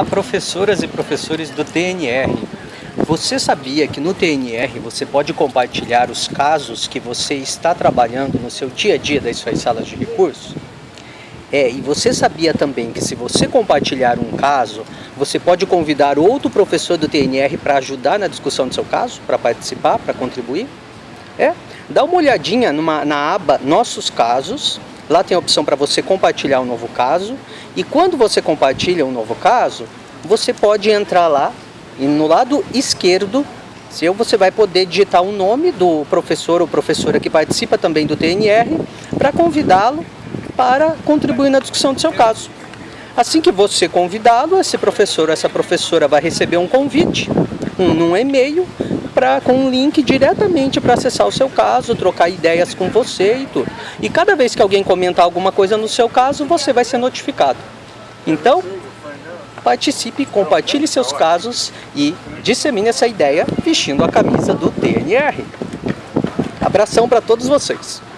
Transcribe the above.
A professoras e professores do TNR, você sabia que no TNR você pode compartilhar os casos que você está trabalhando no seu dia a dia das suas salas de recursos? É, e você sabia também que se você compartilhar um caso, você pode convidar outro professor do TNR para ajudar na discussão do seu caso, para participar, para contribuir? É, dá uma olhadinha numa, na aba Nossos Casos, lá tem a opção para você compartilhar um novo caso, e quando você compartilha um novo caso, você pode entrar lá e no lado esquerdo, seu, você vai poder digitar o nome do professor ou professora que participa também do TNR para convidá-lo para contribuir na discussão do seu caso. Assim que você convidá-lo, esse professor ou essa professora vai receber um convite, um, num e-mail, com um link diretamente para acessar o seu caso, trocar ideias com você e tudo. E cada vez que alguém comentar alguma coisa no seu caso, você vai ser notificado. Então, participe, compartilhe seus casos e dissemine essa ideia vestindo a camisa do TNR. Abração para todos vocês!